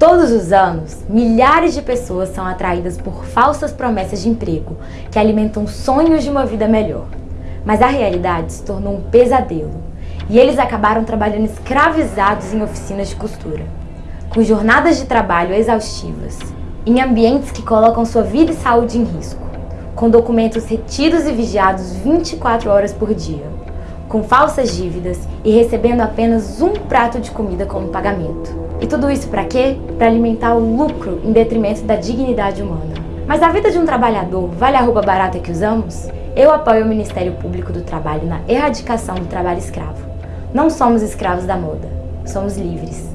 Todos os anos, milhares de pessoas são atraídas por falsas promessas de emprego que alimentam sonhos de uma vida melhor. Mas a realidade se tornou um pesadelo e eles acabaram trabalhando escravizados em oficinas de costura, com jornadas de trabalho exaustivas, em ambientes que colocam sua vida e saúde em risco, com documentos retidos e vigiados 24 horas por dia, com falsas dívidas e recebendo apenas um prato de comida como pagamento. E tudo isso para quê? Para alimentar o lucro em detrimento da dignidade humana. Mas a vida de um trabalhador vale a roupa barata que usamos? Eu apoio o Ministério Público do Trabalho na erradicação do trabalho escravo. Não somos escravos da moda, somos livres.